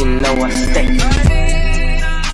you know I stay.